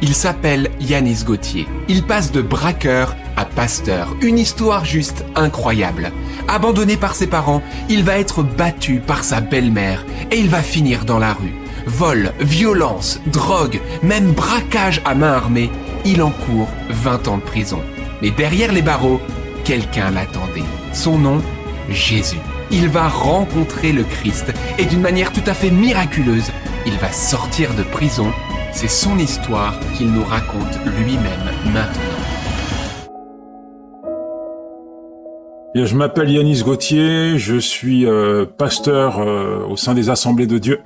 Il s'appelle Yanis Gauthier. Il passe de braqueur à pasteur. Une histoire juste incroyable. Abandonné par ses parents, il va être battu par sa belle-mère et il va finir dans la rue. Vol, violence, drogue, même braquage à main armée, il encourt 20 ans de prison. Mais derrière les barreaux, quelqu'un l'attendait. Son nom, Jésus. Il va rencontrer le Christ et d'une manière tout à fait miraculeuse, il va sortir de prison. C'est son histoire qu'il nous raconte lui-même maintenant. Je m'appelle Yanis Gauthier, je suis euh, pasteur euh, au sein des Assemblées de Dieu,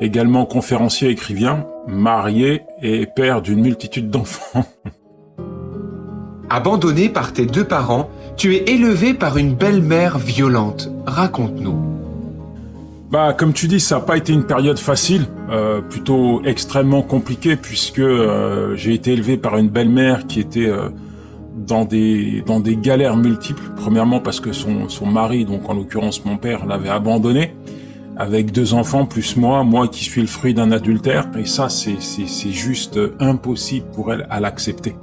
également conférencier écrivain, marié et père d'une multitude d'enfants. Abandonné par tes deux parents, tu es élevé par une belle-mère violente. Raconte-nous. Bah, comme tu dis, ça n'a pas été une période facile, euh, plutôt extrêmement compliquée, puisque j'ai été élevé par une belle-mère qui était dans des dans des galères multiples. Premièrement parce que son son mari, donc en l'occurrence mon père, l'avait abandonné avec deux enfants plus moi, moi qui suis le fruit d'un adultère. Et ça, c'est c'est c'est juste impossible pour elle à l'accepter.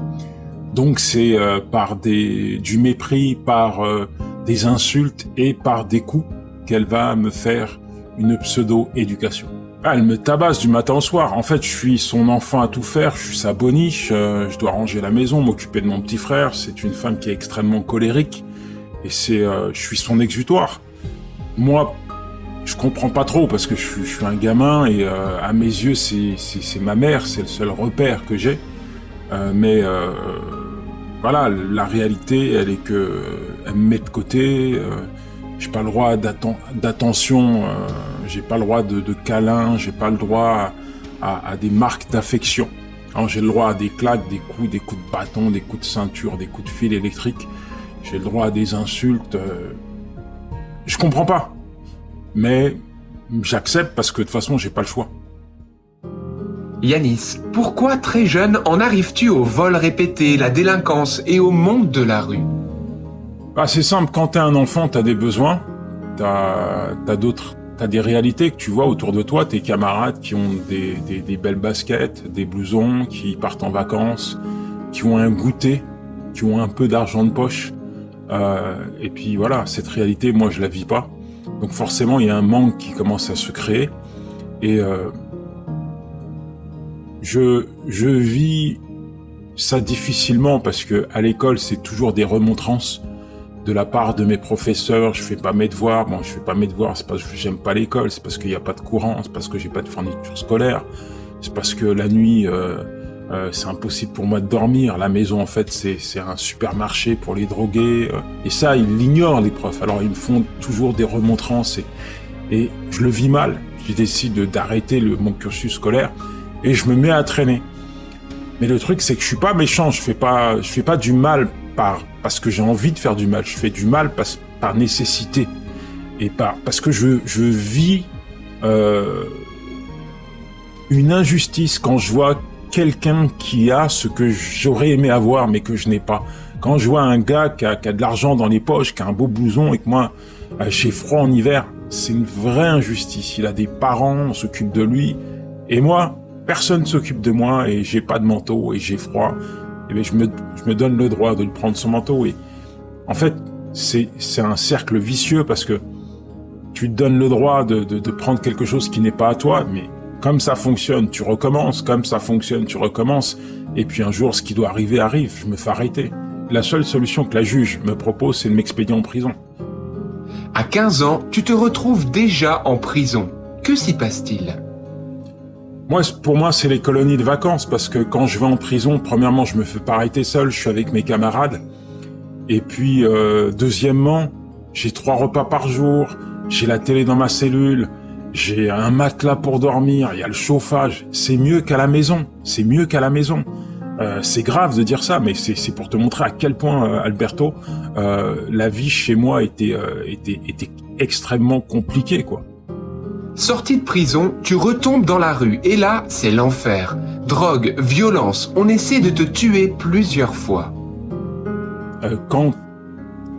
Donc c'est euh, par des du mépris, par euh, des insultes et par des coups qu'elle va me faire une pseudo éducation. Ah, elle me tabasse du matin au soir. En fait, je suis son enfant à tout faire, je suis sa boniche, euh, je dois ranger la maison, m'occuper de mon petit frère. C'est une femme qui est extrêmement colérique et c'est, euh, je suis son exutoire. Moi, je comprends pas trop parce que je suis, un gamin et euh, à mes yeux, c'est, c'est, ma mère, c'est le seul repère que j'ai. mais voilà, la réalité, elle est que elle me met de côté. J'ai pas le droit d'attention j'ai pas le droit de, de câlin, j'ai pas le droit à, à des marques d'affection. J'ai le droit à des claques, des coups, des coups de bâton, des coups de ceinture, des coups de fil électrique. J'ai le droit à des insultes. Euh, je comprends pas. Mais j'accepte parce que de toute façon, j'ai pas le choix. Yanis, pourquoi très jeune en arrives-tu au vol répété, la délinquance et au monde de la rue? Bah, C'est simple, quand t'es un enfant, t'as des besoins, t'as as, d'autres T'as des réalités que tu vois autour de toi, tes camarades qui ont des, belles baskets, des blousons, qui partent en vacances, qui ont un goûter, qui ont un peu d'argent de poche. Euh, et puis voilà, cette réalité, moi, je la vis pas. Donc forcément, il y a un manque qui commence à se créer. Et euh, je, je vis ça difficilement parce que à l'école, c'est toujours des remontrances de la part de mes professeurs, je fais pas mes devoirs. Bon, je fais pas mes devoirs, c'est parce que j'aime pas l'école, c'est parce qu'il n'y a pas de courant, c'est parce que j'ai pas de fourniture scolaire, c'est parce que la nuit, euh, euh, c'est impossible pour moi de dormir. La maison, en fait, c'est un supermarché pour les drogués. Euh. et ça, ils l'ignorent, les profs. Alors, ils me font toujours des remontrances et, je le vis mal. Je décide d'arrêter mon cursus scolaire et je me mets à traîner. Mais le truc, c'est que je suis pas méchant, je fais je fais pas du mal par parce que j'ai envie de faire du mal. Je fais du mal par nécessité et par parce que je, vis euh, une injustice quand je vois quelqu'un qui a ce que j'aurais aimé avoir mais que je n'ai pas. Quand je vois un gars qui a, de l'argent dans les poches, qui a un beau blouson et que moi euh, j'ai froid en hiver, c'est une vraie injustice. Il a des parents, on s'occupe de lui et moi personne s'occupe de moi et j'ai pas de manteau et j'ai froid eh je, me, je me donne le droit de lui prendre son manteau. Et en fait, c'est un cercle vicieux parce que tu donnes le droit de, de, de prendre quelque chose qui n'est pas à toi, mais comme ça fonctionne, tu recommences, comme ça fonctionne, tu recommences, et puis un jour, ce qui doit arriver arrive, je me fais arrêter. La seule solution que la juge me propose, c'est de m'expédier en prison. À 15 ans, tu te retrouves déjà en prison. Que s'y passe-t-il? Moi, pour moi, c'est les colonies de vacances parce que quand je vais en prison, premièrement, je me fais pas arrêter seul, je suis avec mes camarades. Et puis, euh, deuxièmement, j'ai trois repas par jour, j'ai la télé dans ma cellule, j'ai un matelas pour dormir, il y a le chauffage. C'est mieux qu'à la maison. C'est mieux qu'à la maison. Euh, c'est grave de dire ça, mais c'est pour te montrer à quel point, euh, Alberto, la vie chez moi était, était, était extrêmement compliquée, quoi. Sorti de prison, tu retombes dans la rue et là, c'est l'enfer. Drogue, violence, on essaie de te tuer plusieurs fois. Euh, quand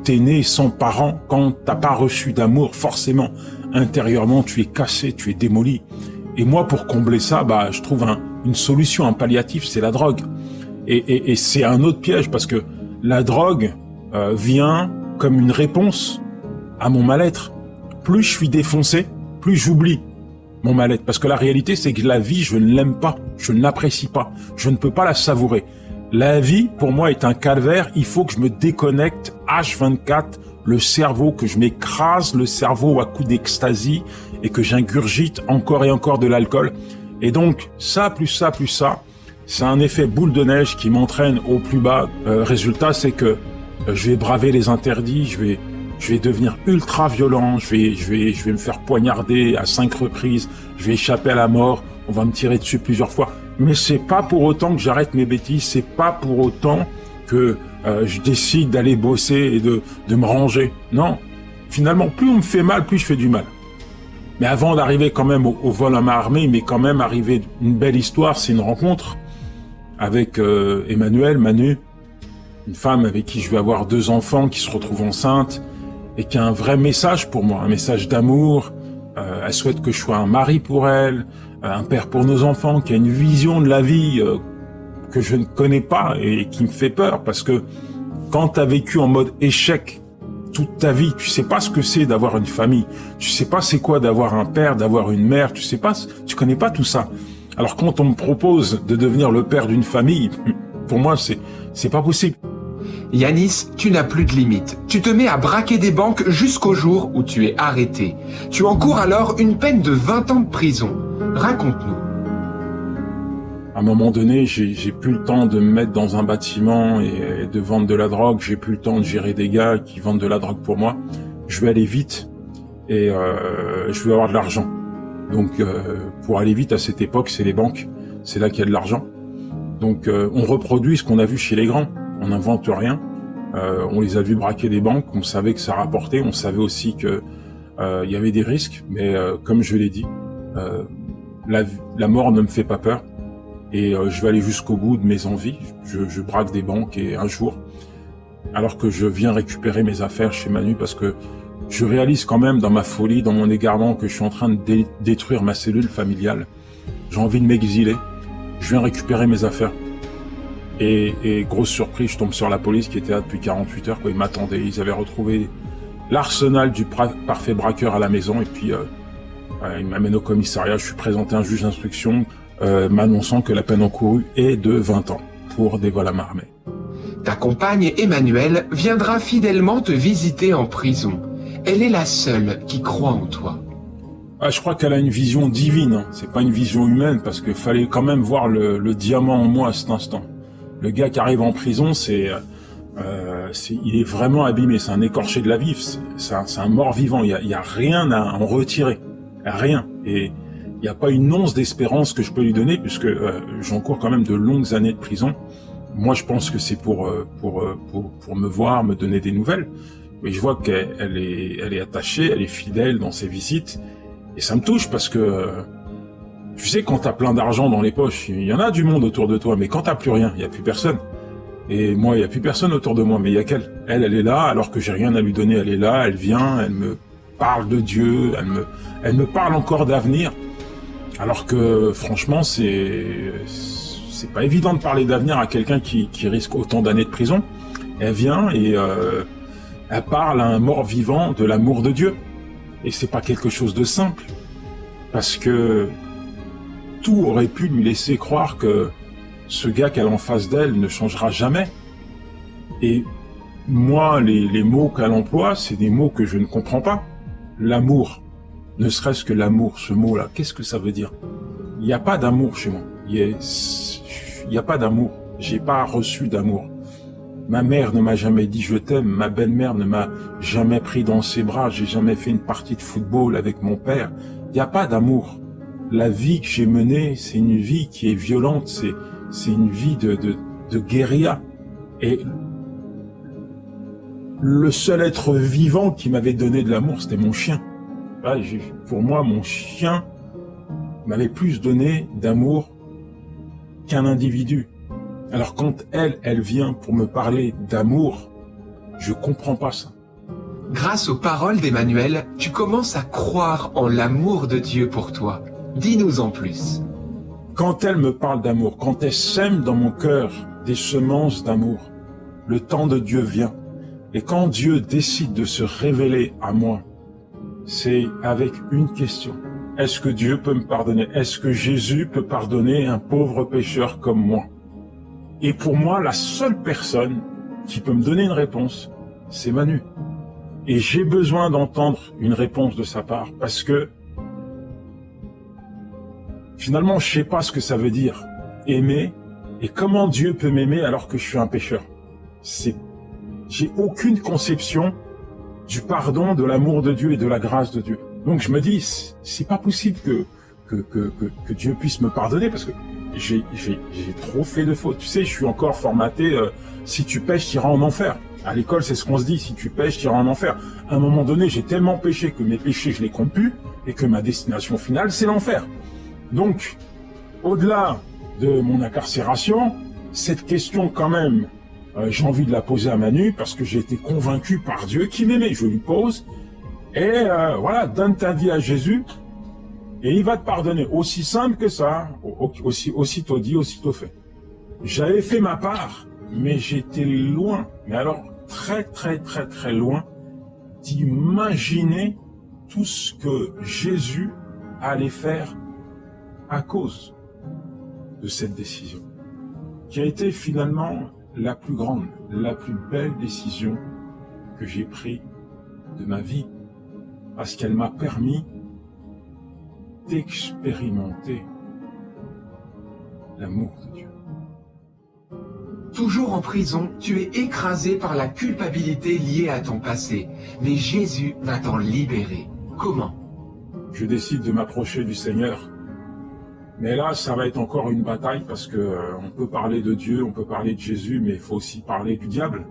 t'es né sans parents, quand t'as pas reçu d'amour, forcément, intérieurement, tu es cassé, tu es démoli. Et moi, pour combler ça, bah, je trouve une solution, un palliatif, c'est la drogue. Et, c'est un autre piège parce que la drogue euh, vient comme une réponse à mon mal-être. Plus je suis défoncé, plus j'oublie mon mal-être. Parce que la réalité, c'est que la vie, je ne l'aime pas, je ne l'apprécie pas, je ne peux pas la savourer. La vie, pour moi, est un calvaire. Il faut que je me déconnecte H24, le cerveau, que je m'écrase le cerveau à coups d'extasie et que j'ingurgite encore et encore de l'alcool. Et donc, ça, plus ça, plus ça, c'est un effet boule de neige qui m'entraîne au plus bas. Euh, résultat, c'est que euh, je vais braver les interdits, je vais, je vais devenir ultra violent, je vais, je vais, je vais me faire poignarder à cinq reprises, je vais échapper à la mort, on va me tirer dessus plusieurs fois. Mais c'est pas pour autant que j'arrête mes bêtises, c'est pas pour autant que euh, je décide d'aller bosser et de, de me ranger. Non. Finalement, plus on me fait mal, plus je fais du mal. Mais avant d'arriver quand même au, vol à ma armée, mais quand même arriver une belle histoire, c'est une rencontre avec euh, Emmanuel, Manu, une femme avec qui je vais avoir deux enfants qui se retrouvent enceintes et qui a un vrai message pour moi, un message d'amour. Euh, elle souhaite que je sois un mari pour elle, euh, un père pour nos enfants, qui a une vision de la vie que je ne connais pas et qui me fait peur parce que quand tu as vécu en mode échec toute ta vie. Tu sais pas ce que c'est d'avoir une famille. Tu sais pas c'est quoi d'avoir un père, d'avoir une mère. Tu sais pas, tu connais pas tout ça. Alors quand on me propose de devenir le père d'une famille, pour moi c'est c'est pas possible. Yanis, tu n'as plus de limite. Tu te mets à braquer des banques jusqu'au jour où tu es arrêté. Tu encours alors une peine de 20 ans de prison. Raconte-nous à un moment donné, j'ai plus le temps de me mettre dans un bâtiment et, de vendre de la drogue. J'ai plus le temps de gérer des gars qui vendent de la drogue pour moi. Je vais aller vite et euh, je vais avoir de l'argent. Donc, euh, pour aller vite à cette époque, c'est les banques. C'est là qu'il y a de l'argent. Donc, euh, on reproduit ce qu'on a vu chez les grands. On n'invente rien. on les a vus braquer des banques. On savait que ça rapportait. On savait aussi que il y avait des risques. Mais comme je l'ai dit, la, mort ne me fait pas peur et euh, je vais aller jusqu'au bout de mes envies. Je, je, braque des banques et un jour, alors que je viens récupérer mes affaires chez Manu, parce que je réalise quand même dans ma folie, dans mon égarement, que je suis en train de détruire ma cellule familiale. J'ai envie de m'exiler. Je viens récupérer mes affaires. Et, et, grosse surprise, je tombe sur la police qui était là depuis 48 heures. Quoi. Ils m'attendaient. Ils avaient retrouvé l'arsenal du parfait braqueur à la maison. Et puis, euh, ils m'amènent au commissariat. Je suis présenté à un juge d'instruction euh, m'annonçant que la peine encourue est de 20 ans pour des vols à marmée. Ta compagne Emmanuelle viendra fidèlement te visiter en prison. Elle est la seule qui croit en toi. Ah, je crois qu'elle a une vision divine. Hein. C'est pas une vision humaine parce qu'il fallait quand même voir le, le, diamant en moi à cet instant. Le gars qui arrive en prison, c'est, euh, il est vraiment abîmé. C'est un écorché de la vie. C'est un, un, mort vivant. Il y a, a, rien à en retirer. Rien. Et il n'y a pas une once d'espérance que je peux lui donner puisque euh, j'encours quand même de longues années de prison. Moi, je pense que c'est pour, euh, pour, euh, pour, pour, me voir, me donner des nouvelles. Mais je vois qu'elle est, elle est attachée, elle est fidèle dans ses visites. Et ça me touche parce que, tu sais, quand t'as plein d'argent dans les poches, il y en a du monde autour de toi, mais quand t'as plus rien, il y a plus personne. Et moi, il y a plus personne autour de moi, mais il y a qu'elle. Elle, elle est là, alors que j'ai rien à lui donner, elle est là, elle vient, elle me parle de Dieu, elle me, elle me parle encore d'avenir. Alors que franchement, c'est c'est pas évident de parler d'avenir à quelqu'un qui, risque autant d'années de prison. Elle vient et euh, elle parle à un mort vivant de l'amour de Dieu. Et c'est pas quelque chose de simple. Parce que tout aurait pu lui laisser croire que ce gars qu'elle a en face d'elle ne changera jamais. Et moi, les, mots qu'elle emploie, c'est des mots que je ne comprends pas. L'amour, ne serait-ce que l'amour, ce mot-là, qu'est-ce que ça veut dire? Il n'y a pas d'amour chez moi. Il n'y a, pas d'amour. J'ai pas reçu d'amour. Ma mère ne m'a jamais dit je t'aime. Ma belle-mère ne m'a jamais pris dans ses bras. J'ai jamais fait une partie de football avec mon père. Il n'y a pas d'amour. La vie que j'ai menée, c'est une vie qui est violente. C'est c'est une vie de, de, de guérilla. Et le seul être vivant qui m'avait donné de l'amour, c'était mon chien. Ah, pour moi, mon chien m'avait plus donné d'amour qu'un individu. Alors quand elle, elle vient pour me parler d'amour, je comprends pas ça. Grâce aux paroles d'Emmanuel, tu commences à croire en l'amour de Dieu pour toi. Dis-nous en plus. quand elle me parle d'amour, quand elle sème dans mon cœur des semences d'amour, le temps de Dieu vient. Et quand Dieu décide de se révéler à moi, c'est avec une question. Est-ce que Dieu peut me pardonner? Est-ce que Jésus peut pardonner un pauvre pécheur comme moi? Et pour moi, la seule personne qui peut me donner une réponse, c'est Manu. Et j'ai besoin d'entendre une réponse de sa part parce que finalement, je sais pas ce que ça veut dire aimer et comment Dieu peut m'aimer alors que je suis un pécheur. C'est, j'ai aucune conception du pardon, de l'amour de Dieu et de la grâce de Dieu. Donc je me dis, c'est pas possible que que, que, que, Dieu puisse me pardonner parce que j'ai trop fait de fautes. Tu sais, je suis encore formaté, euh, si tu pêches, tu iras en enfer. À l'école, c'est ce qu'on se dit, si tu pêches, tu iras en enfer. À un moment donné, j'ai tellement péché que mes péchés, je les compte plus et que ma destination finale, c'est l'enfer. Donc, au-delà de mon incarcération, cette question quand même, euh, j'ai envie de la poser à Manu parce que j'ai été convaincu par Dieu qui m'aimait. Je lui pose et euh, voilà, donne ta vie à Jésus et il va te pardonner. Aussi simple que ça, aussi aussitôt dit, aussitôt fait. J'avais fait ma part, mais j'étais loin, mais alors très très très très loin d'imaginer tout ce que Jésus allait faire à cause de cette décision, qui a été finalement la plus grande, la plus belle décision que j'ai prise de ma vie, parce qu'elle m'a permis d'expérimenter l'amour de Dieu. Toujours en prison, tu es écrasé par la culpabilité liée à ton passé, mais Jésus va t'en libérer. Comment? Je décide de m'approcher du Seigneur mais là, ça va être encore une bataille parce que euh, on peut parler de Dieu, on peut parler de Jésus, mais il faut aussi parler du diable.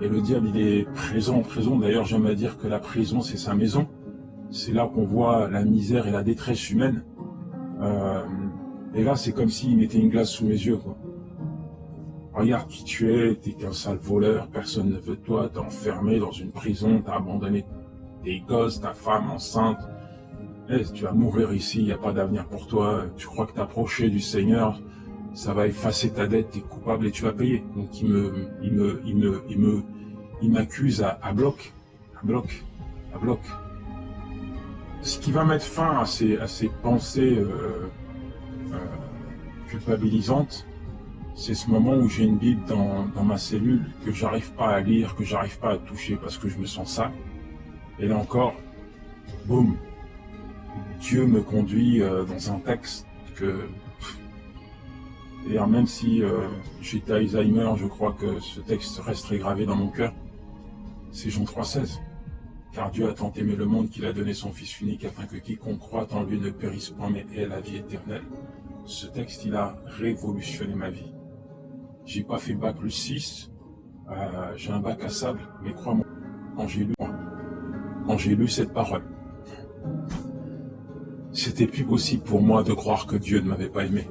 Et le diable, il est présent en prison. D'ailleurs, j'aime à dire que la prison, c'est sa maison. C'est là qu'on voit la misère et la détresse humaine. Euh, et là, c'est comme s'il mettait une glace sous mes yeux. Quoi. Regarde qui tu es, t'es qu'un sale voleur, personne ne veut toi, t'es enfermé dans une prison, t'as abandonné tes gosses, ta femme enceinte, eh, tu vas mourir ici, il n'y a pas d'avenir pour toi, tu crois que t'approcher du Seigneur, ça va effacer ta dette, tu es coupable et tu vas payer. Donc il me, il me, il me, il me, il m'accuse à, bloc, à bloc, à bloc. Ce qui va mettre fin à ces, à ces pensées euh, euh, culpabilisantes, c'est ce moment où j'ai une Bible dans, dans ma cellule que j'arrive pas à lire, que j'arrive pas à toucher parce que je me sens sale. Et là encore, boum, Dieu me conduit euh, dans un texte que... D'ailleurs, même si euh, j'étais Alzheimer, je crois que ce texte resterait gravé dans mon cœur. C'est Jean 3,16. Car Dieu a tant aimé le monde qu'il a donné son Fils unique afin que quiconque croit en lui ne périsse point mais ait la vie éternelle. Ce texte, il a révolutionné ma vie. J'ai pas fait bac plus 6, euh, j'ai un bac à sable, mais crois-moi, quand j'ai lu, quand j'ai lu cette parole, c'était plus possible pour moi de croire que Dieu ne m'avait pas aimé.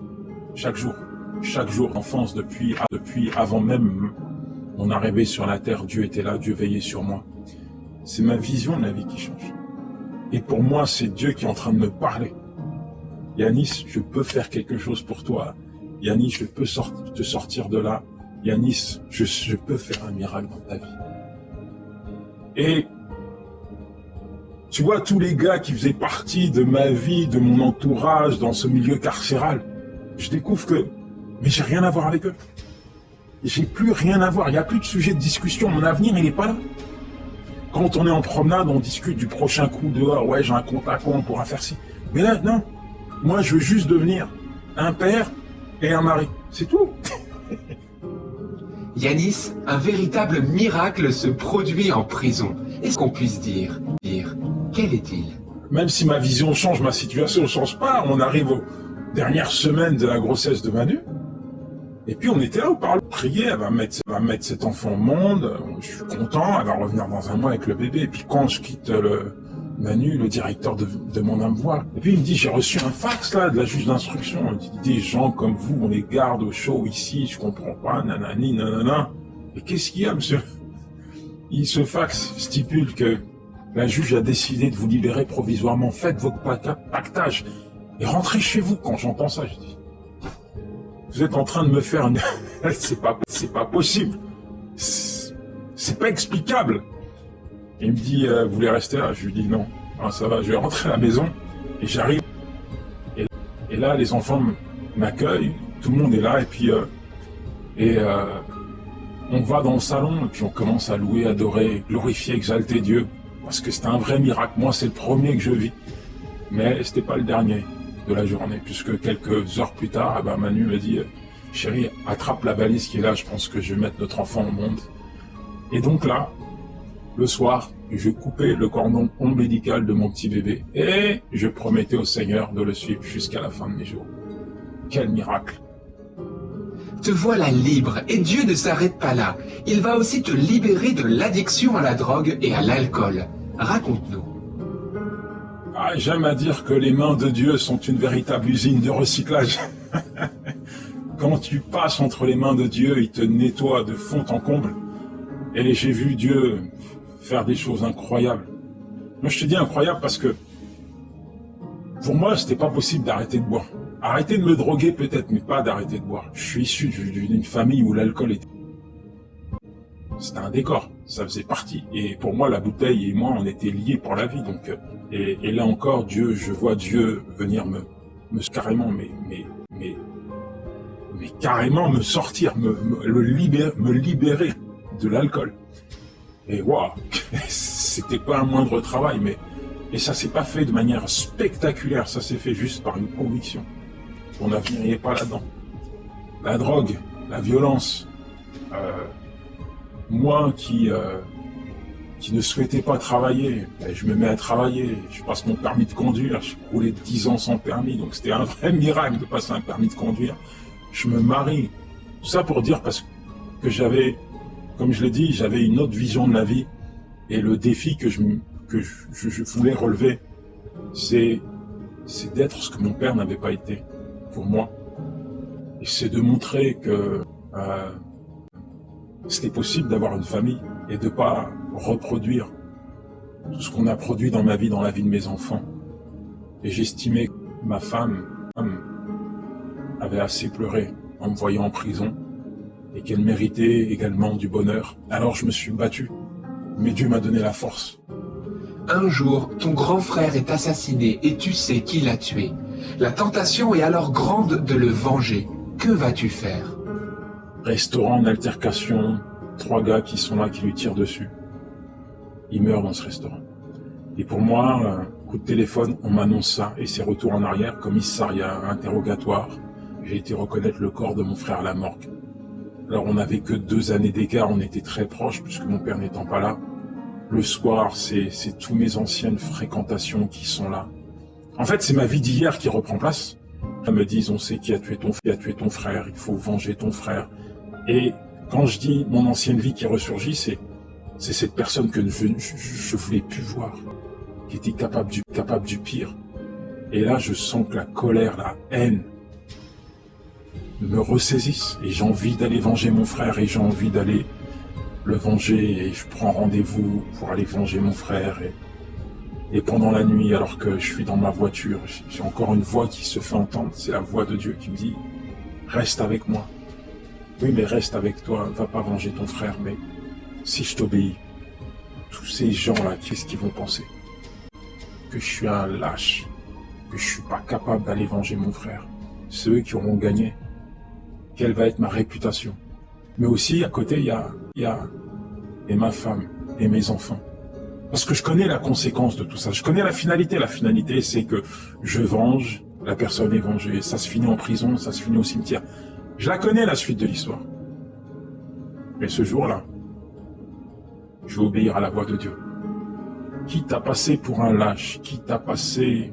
Chaque jour, chaque jour d'enfance, depuis, depuis avant même mon arrivée sur la terre, Dieu était là, Dieu veillait sur moi. C'est ma vision de la vie qui change. Et pour moi, c'est Dieu qui est en train de me parler. Yanis, je peux faire quelque chose pour toi. Yanis, je peux te sortir de là. Yanis, je, je peux faire un miracle dans ta vie. Et tu vois, tous les gars qui faisaient partie de ma vie, de mon entourage, dans ce milieu carcéral, je découvre que, mais j'ai rien à voir avec eux. J'ai plus rien à voir, il n'y a plus de sujet de discussion, mon avenir, il n'est pas là. Quand on est en promenade, on discute du prochain coup dehors, ouais, j'ai un compte à compte, on pourra faire ci. Mais là, non. Moi, je veux juste devenir un père et un mari. C'est tout. Yanis, un véritable miracle se produit en prison. Est-ce qu'on puisse dire, dire? Quel est-il? Même si ma vision change, ma situation ne change pas, on arrive aux dernières semaines de la grossesse de Manu, et puis on était là, on parle, prier, elle va mettre, va mettre cet enfant au monde, je suis content, elle va revenir dans un mois avec le bébé, et puis quand je quitte le Manu, le directeur de, de mon âme voix, et puis il me dit, j'ai reçu un fax là, de la juge d'instruction, dit, des gens comme vous, on les garde au chaud ici, je comprends pas, nanani, nanana. Et qu'est-ce qu'il y a, monsieur? Il, ce fax stipule que la juge a décidé de vous libérer provisoirement. Faites votre pactage et rentrez chez vous. Quand j'entends ça, je dis, vous êtes en train de me faire une... c'est pas, possible. C'est pas explicable. Il me dit, euh, vous voulez rester là? Je lui dis non. Ah, ça va, je vais rentrer à la maison et j'arrive. Et, là, les enfants m'accueillent, tout le monde est là et puis euh, et euh, on va dans le salon et puis on commence à louer, adorer, glorifier, exalter Dieu parce que c'est un vrai miracle. Moi, c'est le premier que je vis, mais c'était pas le dernier de la journée puisque quelques heures plus tard, ah ben, Manu me dit, chérie, attrape la valise qui est là. Je pense que je vais mettre notre enfant au monde. Et donc là, le soir, je coupais le cordon ombilical de mon petit bébé et je promettais au Seigneur de le suivre jusqu'à la fin de mes jours. Quel miracle Te voilà libre et Dieu ne s'arrête pas là. Il va aussi te libérer de l'addiction à la drogue et à l'alcool. Raconte-nous. Ah, J'aime à dire que les mains de Dieu sont une véritable usine de recyclage. Quand tu passes entre les mains de Dieu, il te nettoie de fond en comble. Et j'ai vu Dieu faire des choses incroyables. Moi, je te dis incroyable parce que pour moi, c'était pas possible d'arrêter de boire. Arrêter de me droguer peut-être, mais pas d'arrêter de boire. Je suis issu d'une famille où l'alcool était... C'était un décor, ça faisait partie. Et pour moi, la bouteille et moi, on était liés pour la vie. Donc, euh, et, là encore, Dieu, je vois Dieu venir me, me carrément, mais, carrément me sortir, me, le libérer, me libérer de l'alcool. Et waouh, c'était pas un moindre travail, mais et ça s'est pas fait de manière spectaculaire, ça s'est fait juste par une conviction. Mon avenir pas là-dedans. La drogue, la violence, euh, moi qui euh, qui ne souhaitais pas travailler, ben, je me mets à travailler, je passe mon permis de conduire, je roulais 10 ans sans permis, donc c'était un vrai miracle de passer un permis de conduire. Je me marie, tout ça pour dire parce que j'avais comme je l'ai dit, j'avais une autre vision de la vie. Et le défi que je, que je, voulais relever, c'est d'être ce que mon père n'avait pas été pour moi. C'est de montrer que euh, c'était possible d'avoir une famille et de pas reproduire tout ce qu'on a produit dans ma vie, dans la vie de mes enfants. Et j'estimais que ma femme avait assez pleuré en me voyant en prison et qu'elle méritait également du bonheur. Alors je me suis battu, mais Dieu m'a donné la force. Un jour, ton grand frère est assassiné et tu sais qui l'a tué. La tentation est alors grande de le venger. Que vas-tu faire? Restaurant en altercation, trois gars qui sont là qui lui tirent dessus. Il meurt dans ce restaurant. Et pour moi, un coup de téléphone, on m'annonce ça et c'est retour en arrière, commissariat, interrogatoire. J'ai été reconnaître le corps de mon frère à la morgue. Alors on n'avait que deux années d'écart, on était très proches puisque mon père n'étant pas là. Le soir, c'est tous mes anciennes fréquentations qui sont là. En fait, c'est ma vie d'hier qui reprend place. Ils me disent, on sait qui a tué ton, frère, il faut venger ton frère. Et quand je dis mon ancienne vie qui ressurgit, c'est cette personne que je, je, voulais plus voir, qui était capable du, capable du pire. Et là, je sens que la colère, la haine, me ressaisissent et j'ai envie d'aller venger mon frère et j'ai envie d'aller le venger et je prends rendez-vous pour aller venger mon frère et pendant la nuit alors que je suis dans ma voiture j'ai encore une voix qui se fait entendre. C'est la voix de Dieu qui me dit reste avec moi. Oui mais reste avec toi va pas venger ton frère mais si je t'obéis tous ces gens là qu'est-ce qu'ils vont penser? Que je suis un lâche que je suis pas capable d'aller venger mon frère. Ceux qui auront gagné. Quelle va être ma réputation? Mais aussi, à côté, il y a, y a et ma femme et mes enfants. Parce que je connais la conséquence de tout ça. Je connais la finalité. La finalité, c'est que je venge, la personne est vengée. Ça se finit en prison, ça se finit au cimetière. Je la connais, la suite de l'histoire. Mais ce jour-là, je vais obéir à la voix de Dieu. Qui t'a passé pour un lâche, qui t'a passé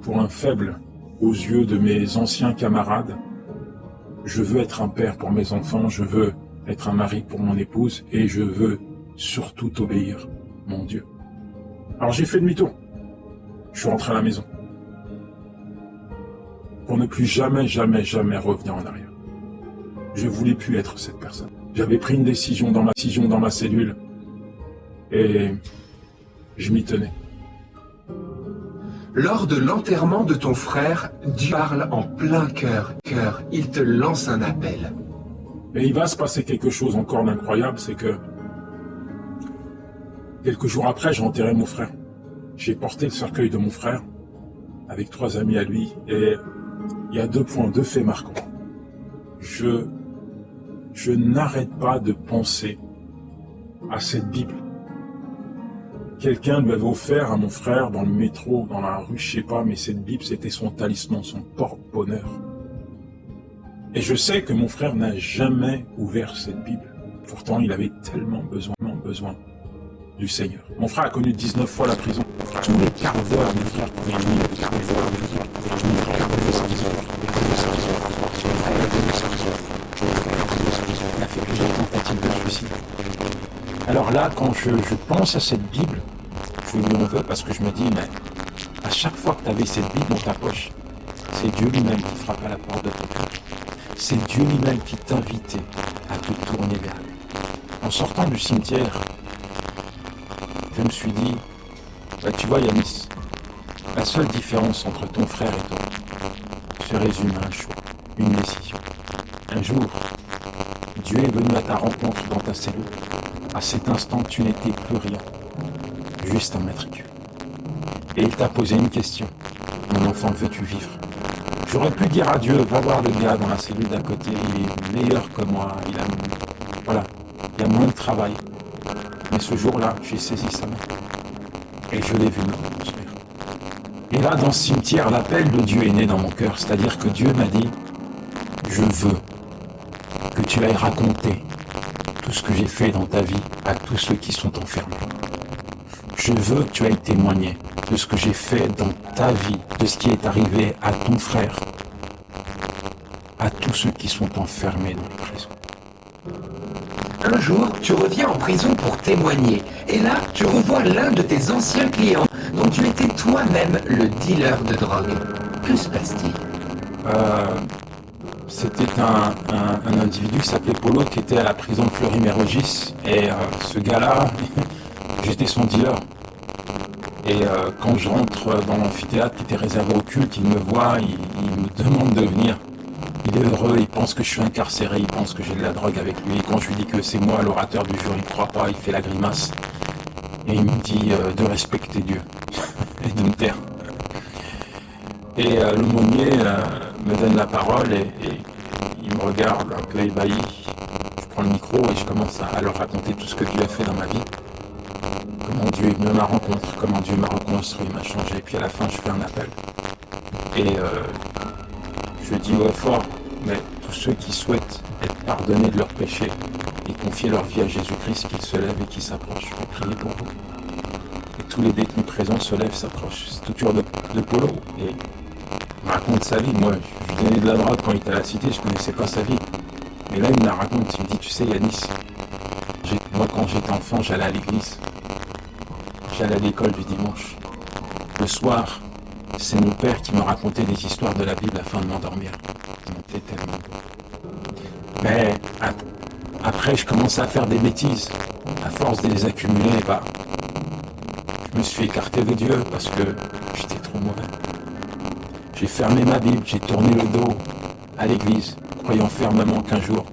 pour un faible, aux yeux de mes anciens camarades. Je veux être un père pour mes enfants, je veux être un mari pour mon épouse et je veux surtout t'obéir, mon Dieu. Alors j'ai fait demi-tour. Je suis rentré à la maison. Pour ne plus jamais, jamais, jamais revenir en arrière. Je voulais plus être cette personne. J'avais pris une décision dans ma décision dans ma cellule et je m'y tenais. Lors de l'enterrement de ton frère, Dieu parle en plein cœur, cœur. Il te lance un appel. Mais il va se passer quelque chose encore d'incroyable, c'est que quelques jours après, j'ai enterré mon frère. J'ai porté le cercueil de mon frère avec trois amis à lui et il y a deux points, deux faits marquants. Je, je n'arrête pas de penser à cette Bible. Quelqu'un lui avait offert à mon frère dans le métro, dans la rue, je sais pas, mais cette Bible, c'était son talisman, son porte-bonheur. Et je sais que mon frère n'a jamais ouvert cette Bible. Pourtant, il avait tellement besoin, besoin du Seigneur. Mon frère a connu 19 fois la prison. Les a fait plusieurs tentatives de suicide. Alors là, quand je, je pense à cette Bible, je lui en veux parce que je me dis, mais à chaque fois que tu avais cette Bible dans ta poche, c'est Dieu lui-même qui frappe à la porte de ton cœur. C'est Dieu lui-même qui t'invitait à te tourner vers lui. En sortant du cimetière, je me suis dit, bah, tu vois Yanis, la seule différence entre ton frère et toi se résume à un choix, une décision. Un jour, Dieu est venu à ta rencontre dans ta cellule. À cet instant, tu n'étais plus rien, juste un matricule. Et il t'a posé une question. Mon enfant, veux-tu vivre? J'aurais pu dire à Dieu, va voir le gars dans la cellule d'à côté, il est meilleur que moi, il a... Voilà, il a moins de travail. Mais ce jour-là, j'ai saisi sa main. Et je l'ai vu me reconstruire. Et là, dans ce cimetière, l'appel de Dieu est né dans mon cœur. C'est-à-dire que Dieu m'a dit, je veux que tu ailles raconter tout ce que j'ai fait dans ta vie à tous ceux qui sont enfermés. Je veux que tu ailles témoigner de ce que j'ai fait dans ta vie, de ce qui est arrivé à ton frère, à tous ceux qui sont enfermés dans les prisons. Un jour, tu reviens en prison pour témoigner. Et là, tu revois l'un de tes anciens clients dont tu étais toi-même le dealer de drogue. Que se passe-t-il? Euh, C'était un, individu qui s'appelait Polo qui était à la prison de Fleury-Mérogis. Et euh, ce gars-là, j'étais son dealer. Et euh, quand je rentre dans l'amphithéâtre qui était réservé au culte, il me voit, il, il me demande de venir. Il est heureux, il pense que je suis incarcéré, il pense que j'ai de la drogue avec lui. Et quand je lui dis que c'est moi l'orateur du jour, il ne croit pas, il fait la grimace. Et il me dit euh, de respecter Dieu et de me taire. Et euh, l'aumônier euh, me donne la parole et, il me regarde un peu ébahi. Je prends le micro et je commence à, leur raconter tout ce que Dieu a fait dans ma vie. Comment Dieu me m'a rencontré, comment Dieu m'a reconstruit, m'a changé. Et puis à la fin, je fais un appel. Et je dis au fort, mais tous ceux qui souhaitent être pardonnés de leurs péchés et confier leur vie à Jésus-Christ, qu'ils se lèvent et qu'ils s'approchent. Prier pour vous. Et tous les détenus présents se lèvent, s'approchent. C'est tout tour de, Polo. Et raconte sa vie. Moi, je lui donnais de la drogue quand il était à la cité, je connaissais pas sa vie. Mais là, il me la raconte. Il me dit, tu sais, Yanis, moi, quand j'étais enfant, j'allais à l'église. J'allais à l'école du dimanche. Le soir, c'est mon père qui me racontait des histoires de la Bible afin de m'endormir. Mais après, je commençais à faire des bêtises. À force de les accumuler, bah, je me suis écarté de Dieu parce que j'étais trop mauvais. J'ai fermé ma Bible, j'ai tourné le dos à l'église, croyant fermement qu'un jour,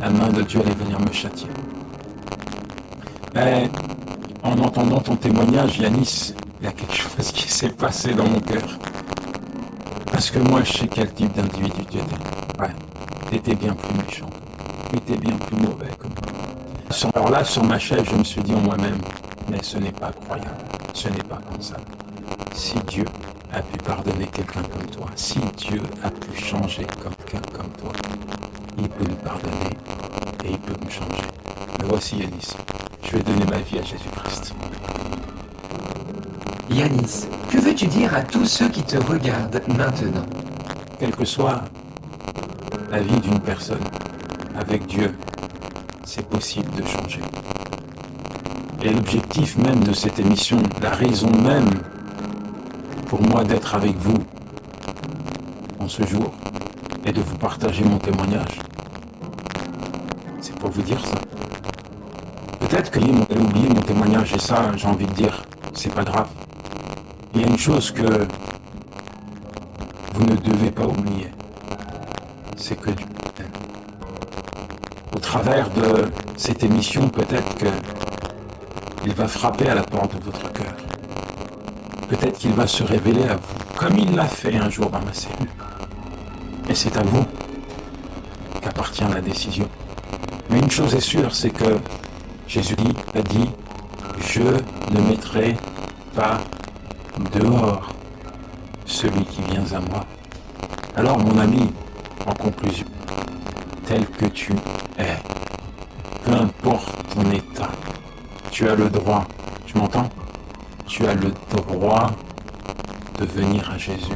la main de Dieu allait venir me châtier. Mais en entendant ton témoignage, Yanis, il y a quelque chose qui s'est passé dans mon cœur. Parce que moi, je sais quel type d'individu tu étais. Ouais, tu étais bien plus méchant. Tu étais bien plus mauvais que moi. Alors là, sur ma chaise, je me suis dit en moi-même, mais ce n'est pas croyable, ce n'est pas comme ça. Si Dieu a pu pardonner quelqu'un comme toi, si Dieu a pu changer quelqu'un comme toi, il peut nous pardonner et il peut nous changer. Me voici Yanis, je vais donner ma vie à Jésus-Christ. Yanis, que veux-tu dire à tous ceux qui te regardent maintenant? Quelle que soit la vie d'une personne, avec Dieu, c'est possible de changer. Et l'objectif même de cette émission, la raison même pour moi d'être avec vous en ce jour et de vous partager mon témoignage, c'est pour vous dire ça. Peut-être que avez oublié mon témoignage et ça, j'ai envie de dire, c'est pas grave Il y a une chose que vous ne devez pas oublier, c'est que Dieu. Au travers de cette émission, peut-être que il va frapper à la porte de votre cœur. Peut-être qu'il va se révéler à vous, comme il l'a fait un jour dans ma cellule. Et c'est à vous qu'appartient la décision. Mais une chose est sûre, c'est que Jésus a dit, je ne mettrai pas dehors celui qui vient à moi. Alors mon ami, en conclusion, tel que tu es, peu importe ton état, tu as le droit, tu m'entends? Tu as le droit de venir à Jésus.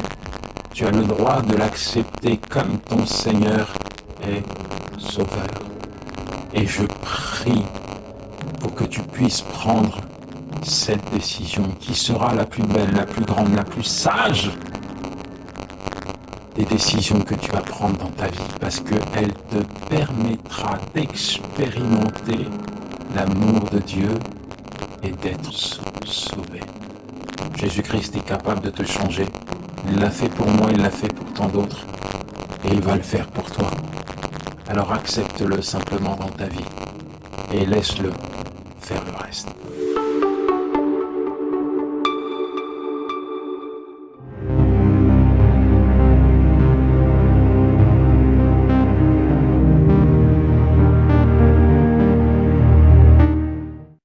Tu as le droit de l'accepter comme ton Seigneur et Sauveur. Et je prie pour que tu puisses prendre cette décision qui sera la plus belle, la plus grande, la plus sage des décisions que tu vas prendre dans ta vie parce qu'elle te permettra d'expérimenter l'amour de Dieu et d'être sauvé. Jésus-Christ est capable de te changer. Il l'a fait pour moi, il l'a fait pour tant d'autres. Et il va le faire pour toi. Alors accepte-le simplement dans ta vie et laisse-le faire le reste.